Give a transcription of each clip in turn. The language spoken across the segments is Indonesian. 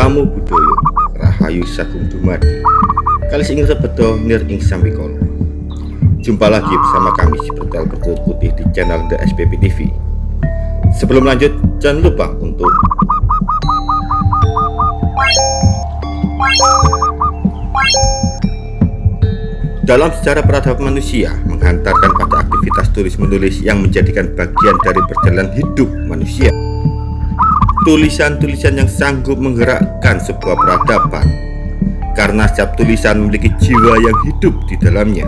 Namo Buddhaya Rahayu Sagung Dumadi. Kali ingin sebedo nir ing sambikolo Jumpa lagi bersama kami Spiritual Bertutur Putih di channel The SPP TV Sebelum lanjut jangan lupa untuk Dalam sejarah peradaban manusia menghantarkan pada aktivitas tulis-menulis yang menjadikan bagian dari perjalanan hidup manusia tulisan-tulisan yang sanggup menggerakkan sebuah peradaban. Karena setiap tulisan memiliki jiwa yang hidup di dalamnya.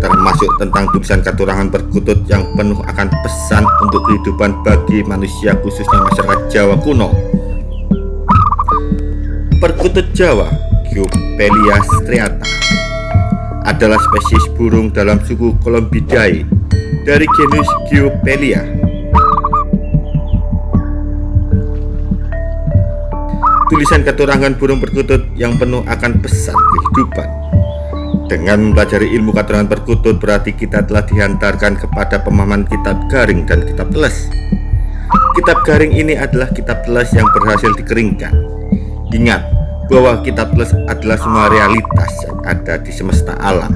Termasuk tentang tulisan katurangan perkutut yang penuh akan pesan untuk kehidupan bagi manusia khususnya masyarakat Jawa kuno. Perkutut Jawa Geopelia striata adalah spesies burung dalam suku Columbidae dari genus Geopelia tulisan keturangan burung perkutut yang penuh akan pesan kehidupan. Dengan mempelajari ilmu keturangan perkutut berarti kita telah dihantarkan kepada pemahaman kitab garing dan kitab teles. Kitab garing ini adalah kitab teles yang berhasil dikeringkan. Ingat bahwa kitab teles adalah semua realitas yang ada di semesta alam.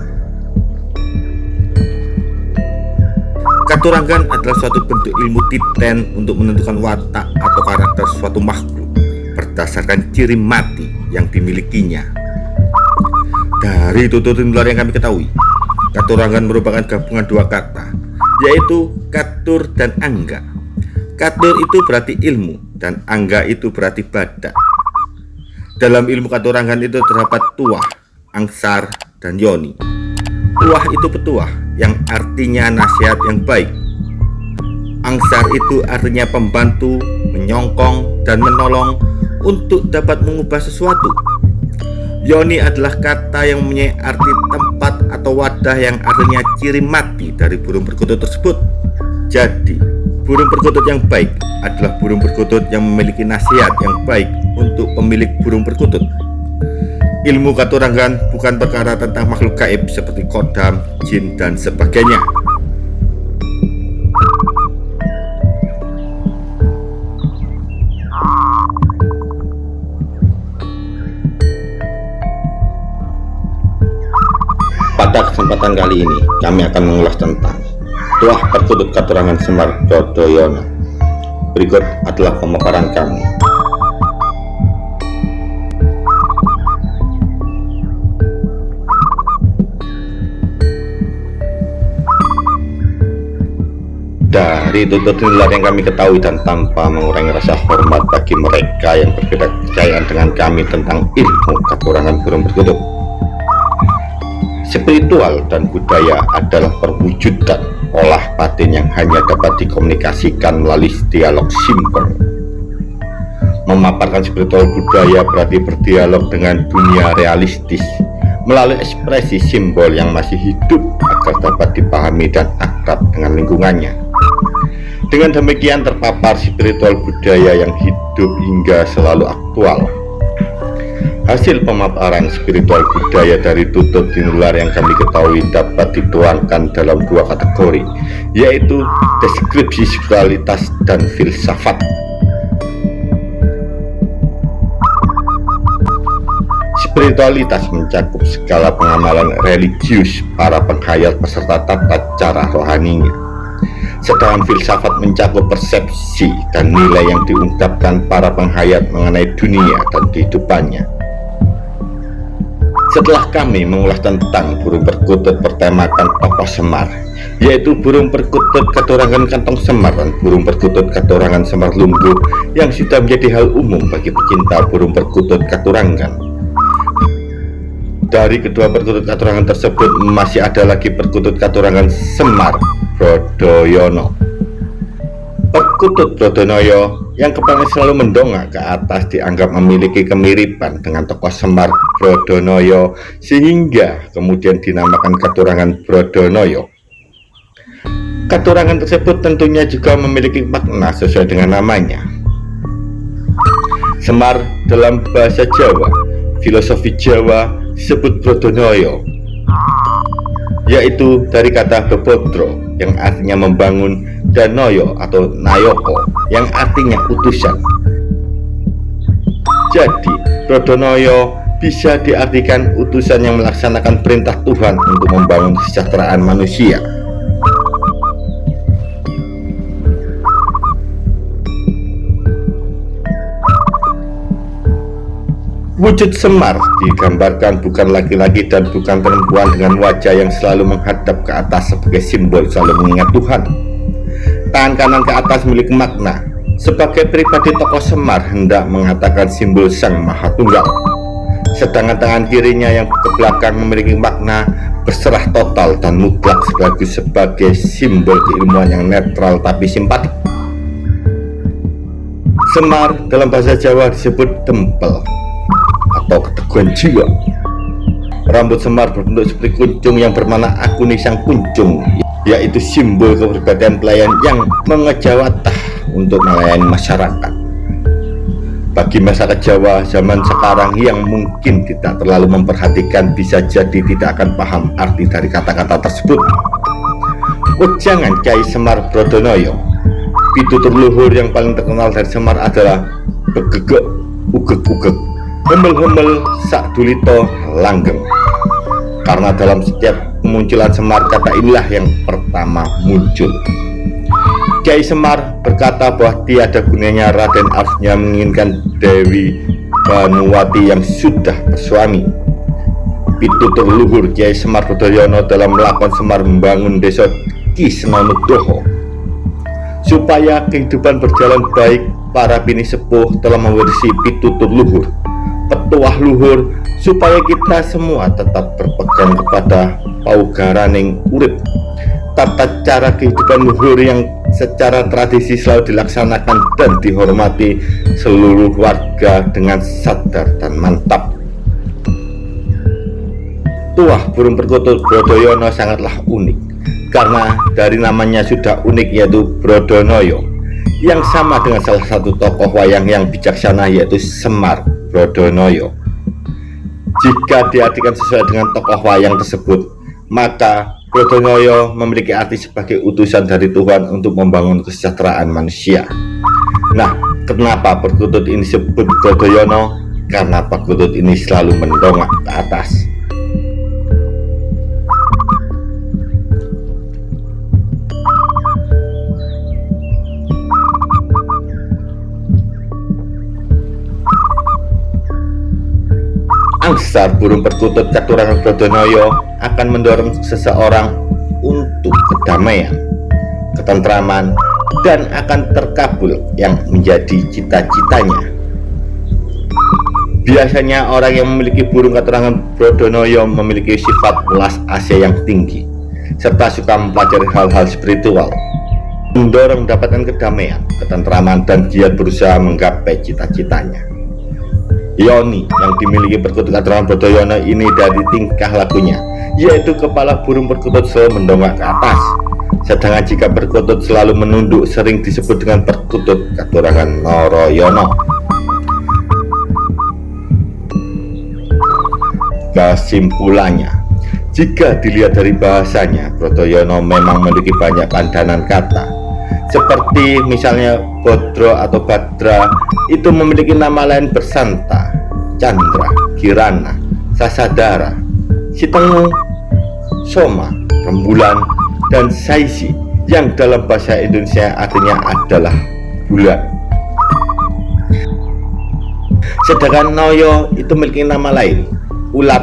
Katurangan adalah suatu bentuk ilmu titen untuk menentukan watak atau karakter suatu makhluk berdasarkan ciri mati yang dimilikinya. Dari tuturin luar yang kami ketahui, katurangan merupakan gabungan dua kata, yaitu katur dan angga. Katur itu berarti ilmu dan angga itu berarti badak. Dalam ilmu katurangan itu terdapat tuah, angsar, dan yoni. Tuah itu petuah yang artinya nasihat yang baik. Angsar itu artinya pembantu, menyongkong, dan menolong untuk dapat mengubah sesuatu. Yoni adalah kata yang mempunyai arti tempat atau wadah yang artinya ciri mati dari burung perkutut tersebut. Jadi, burung perkutut yang baik adalah burung perkutut yang memiliki nasihat yang baik untuk pemilik burung perkutut. Ilmu katurangan bukan perkara tentang makhluk gaib seperti kodam, jin, dan sebagainya. Kesempatan kali ini, kami akan mengulas tentang Tuah Perkutut Katurangan Semar Dodoyono. Berikut adalah pemaparan kami. Dari tutur tular yang kami ketahui dan tanpa mengurangi rasa hormat bagi mereka yang berbeda kepercayaan dengan kami tentang ilmu kekurangan burung perkutut Spiritual dan budaya adalah perwujudan olah batin yang hanya dapat dikomunikasikan melalui dialog simbol. Memaparkan spiritual budaya berarti berdialog dengan dunia realistis melalui ekspresi simbol yang masih hidup agar dapat dipahami dan akrab dengan lingkungannya. Dengan demikian terpapar spiritual budaya yang hidup hingga selalu aktual Hasil pemaparan spiritual budaya dari tutur tinular yang kami ketahui dapat dituangkan dalam dua kategori, yaitu deskripsi spiritualitas dan filsafat. Spiritualitas mencakup skala pengamalan religius para penghayat peserta tata cara rohaninya. Sedangkan filsafat mencakup persepsi dan nilai yang diungkapkan para penghayat mengenai dunia dan kehidupannya. Setelah kami mengulas tentang burung perkutut bertemakan tokoh Semar, yaitu burung perkutut katorangan kantong Semar dan burung perkutut katorangan Semar Lumbu yang sudah menjadi hal umum bagi pecinta burung perkutut katurangan. Dari kedua perkutut katurangan tersebut masih ada lagi perkutut katurangan Semar Brodoyono. Perkutut Brodonoyo yang kepalanya selalu mendongak ke atas dianggap memiliki kemiripan dengan tokoh Semar Brodonoyo sehingga kemudian dinamakan Katurangan Brodonoyo. Katurangan tersebut tentunya juga memiliki makna sesuai dengan namanya. Semar dalam bahasa Jawa, filosofi Jawa disebut Brodonoyo, yaitu dari kata bebodro yang artinya membangun dan noyo atau nayoko yang artinya utusan Jadi, Brodonoyo bisa diartikan utusan yang melaksanakan perintah Tuhan untuk membangun kesejahteraan manusia. Wujud Semar digambarkan bukan laki-laki dan bukan perempuan dengan wajah yang selalu menghadap ke atas sebagai simbol selalu mengingat Tuhan. Tangan kanan ke atas memiliki makna. Sebagai pribadi tokoh Semar hendak mengatakan simbol Sang Maha Tunggal. Sedangkan tangan kirinya yang ke belakang memiliki makna berserah total dan mutlak sekaligus sebagai simbol keilmuan yang netral tapi simpatik. Semar dalam bahasa Jawa disebut tempel atau keteguhan jiwa. Rambut Semar berbentuk seperti kuncung yang bermana akuni sang kuncung, yaitu simbol kepribadian pelayan yang mengejawatah untuk melayani masyarakat. Bagi masyarakat Jawa zaman sekarang yang mungkin tidak terlalu memperhatikan bisa jadi tidak akan paham arti dari kata-kata tersebut. Wejangan Kiai Semar Brodonoyo Pitutur luhur yang paling terkenal dari Semar adalah Begegek Ugek-ugek Hemel-hemel sak dulito langgeng Karena dalam setiap kemunculan Semar kata inilah yang pertama muncul. Kiai Semar berkata bahwa tiada gunanya Raden Arfnya menginginkan Dewi Banuwati yang sudah bersuami. Pitutur luhur Kiai Semar Budoyono dalam melakukan Semar membangun desa Kisnonudoho supaya kehidupan berjalan baik para bini sepuh telah mewarisi pitutur luhur petuah luhur supaya kita semua tetap berpegang kepada paugaraning urip. Tata cara kehidupan luhur yang secara tradisi selalu dilaksanakan dan dihormati seluruh warga dengan sadar dan mantap. Tuah burung perkutut Brodoyono sangatlah unik karena dari namanya sudah unik yaitu Brodonoyo yang sama dengan salah satu tokoh wayang yang bijaksana yaitu Semar Brodonoyo. Jika diartikan sesuai dengan tokoh wayang tersebut, maka Brodonoyo memiliki arti sebagai utusan dari Tuhan untuk membangun kesejahteraan manusia. Nah, kenapa perkutut ini disebut Brodoyono? Karena perkutut ini selalu mendongak ke atas. Angsar burung perkutut Katurangan Brodonoyo akan mendorong seseorang untuk kedamaian, ketentraman, dan akan terkabul yang menjadi cita-citanya. Biasanya orang yang memiliki burung Katurangan Brodonoyo memiliki sifat welas asih yang tinggi, serta suka mempelajari hal-hal spiritual, mendorong mendapatkan kedamaian, ketentraman, dan giat berusaha menggapai cita-citanya. Yoni yang dimiliki perkutut Adraman Brodoyono ini dari tingkah lakunya yaitu kepala burung perkutut selalu mendongak ke atas. Sedangkan jika perkutut selalu menunduk sering disebut dengan perkutut katurangan Noroyono kesimpulannya jika dilihat dari bahasanya Brodoyono memang memiliki banyak pandanan kata seperti misalnya Bodro atau Badra itu memiliki nama lain bersanta Chandra, Kirana, Sasadara, Sitengu, Soma, Rembulan, dan Saisi yang dalam bahasa Indonesia artinya adalah bulan. Sedangkan Noyo itu memiliki nama lain Ulat,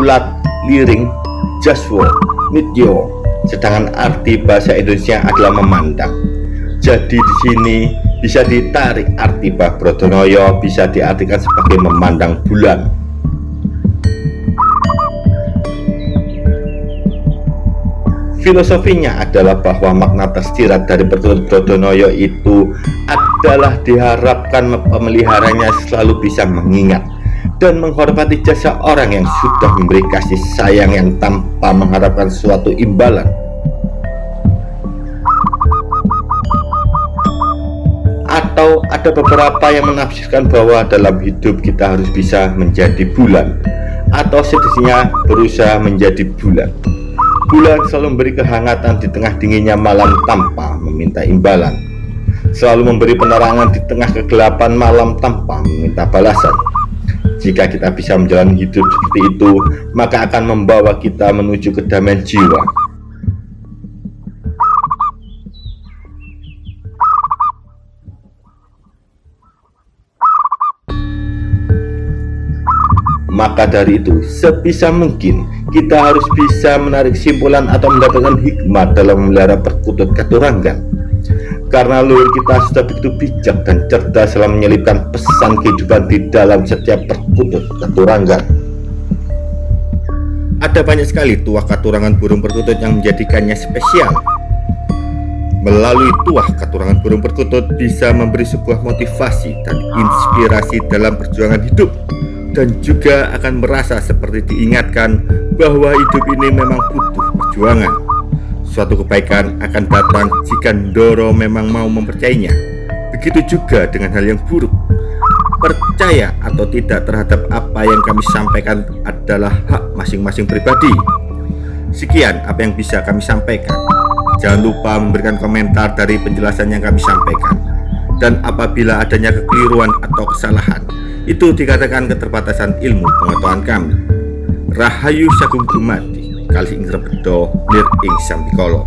Ulat, Liring, Jaswo, Nityo. Sedangkan arti bahasa Indonesia adalah memandang jadi di sini bisa ditarik arti Brodonoyo bisa diartikan sebagai memandang bulan. Filosofinya adalah bahwa makna tersirat dari pertutur Brodonoyo itu adalah diharapkan pemeliharanya selalu bisa mengingat dan menghormati jasa orang yang sudah memberi kasih sayang yang tanpa mengharapkan suatu imbalan atau ada beberapa yang menafsirkan bahwa dalam hidup kita harus bisa menjadi bulan atau sedihnya berusaha menjadi bulan bulan selalu memberi kehangatan di tengah dinginnya malam tanpa meminta imbalan selalu memberi penerangan di tengah kegelapan malam tanpa meminta balasan. Jika kita bisa menjalani hidup seperti itu, maka akan membawa kita menuju kedamaian jiwa. Maka dari itu, sebisa mungkin kita harus bisa menarik simpulan atau mendapatkan hikmat dalam memelihara perkutut katuranggan karena luhur kita sudah begitu bijak dan cerdas dalam menyelipkan pesan kehidupan di dalam setiap perkutut keturangan. Ada banyak sekali tuah katurangan burung perkutut yang menjadikannya spesial. Melalui tuah katurangan burung perkutut bisa memberi sebuah motivasi dan inspirasi dalam perjuangan hidup dan juga akan merasa seperti diingatkan bahwa hidup ini memang butuh perjuangan. Suatu kebaikan akan datang jika Ndoro memang mau mempercayainya. Begitu juga dengan hal yang buruk. Percaya atau tidak terhadap apa yang kami sampaikan adalah hak masing-masing pribadi. Sekian apa yang bisa kami sampaikan. Jangan lupa memberikan komentar dari penjelasan yang kami sampaikan. Dan apabila adanya kekeliruan atau kesalahan, itu dikatakan keterbatasan ilmu pengetahuan kami. Rahayu Sagung Dumadi kali ing rebedo lir ing sampikala